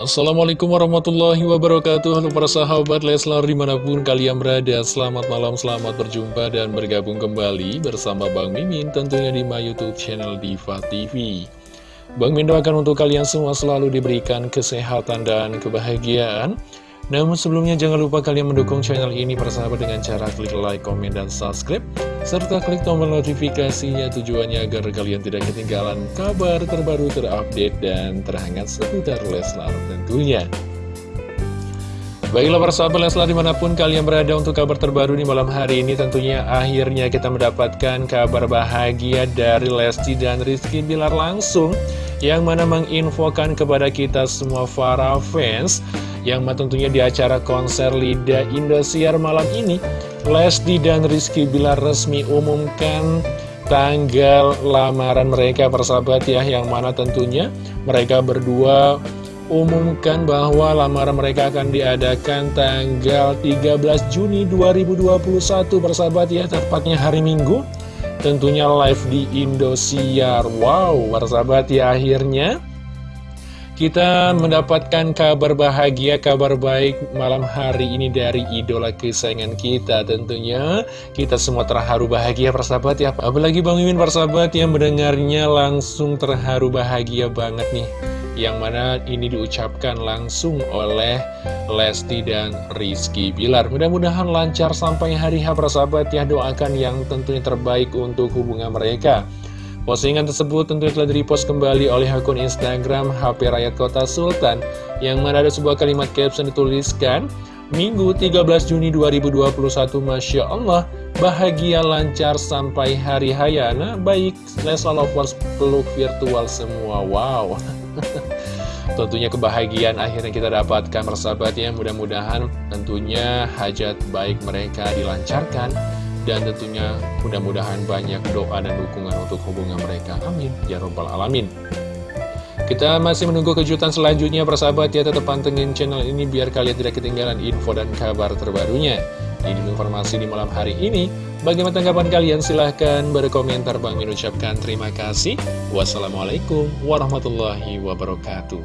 Assalamualaikum warahmatullahi wabarakatuh. Halo para sahabat Leslar di mana pun kalian berada Selamat malam, selamat berjumpa dan bergabung kembali bersama Bang Mimin Tentunya di my youtube channel Diva TV Bang Mimin doakan untuk kalian semua selalu diberikan kesehatan dan kebahagiaan namun sebelumnya jangan lupa kalian mendukung channel ini persahabat dengan cara klik like, komen, dan subscribe serta klik tombol notifikasinya tujuannya agar kalian tidak ketinggalan kabar terbaru terupdate dan terhangat seputar Leslar tentunya. Baiklah persahabat Leslar di mana pun kalian berada untuk kabar terbaru di malam hari ini tentunya akhirnya kita mendapatkan kabar bahagia dari Lesti dan Rizky Bilar langsung yang mana menginfokan kepada kita semua para fans yang tentunya di acara konser Lida Indosiar malam ini Lesti dan Rizky Bilar resmi umumkan tanggal lamaran mereka persahabat ya Yang mana tentunya mereka berdua umumkan bahwa lamaran mereka akan diadakan tanggal 13 Juni 2021 persahabat ya Tepatnya hari Minggu Tentunya live di Indosiar Wow persahabat ya akhirnya kita mendapatkan kabar bahagia, kabar baik malam hari ini dari idola kesayangan kita tentunya. Kita semua terharu bahagia persahabat ya. Apalagi Bang Mimin persahabat yang mendengarnya langsung terharu bahagia banget nih. Yang mana ini diucapkan langsung oleh Lesti dan Rizky Bilar. Mudah-mudahan lancar sampai hari H persahabat ya. Doakan yang tentunya terbaik untuk hubungan mereka. Postingan tersebut tentu telah di-repost kembali oleh akun Instagram HP Rakyat Kota Sultan yang mana ada sebuah kalimat caption dituliskan Minggu 13 Juni 2021 Masya Allah bahagia lancar sampai hari hayana baik Lesla Lovers peluk virtual semua wow tentunya kebahagiaan akhirnya kita dapatkan persahabat ya mudah-mudahan tentunya hajat baik mereka dilancarkan dan tentunya mudah-mudahan banyak doa dan dukungan untuk hubungan mereka. Amin. Ya Rabbal Alamin. Kita masih menunggu kejutan selanjutnya persahabat ya tetap pantengin channel ini biar kalian tidak ketinggalan info dan kabar terbarunya. Ini informasi di malam hari ini. Bagaimana tanggapan kalian? Silahkan berkomentar. Bang Min ucapkan terima kasih. Wassalamualaikum warahmatullahi wabarakatuh.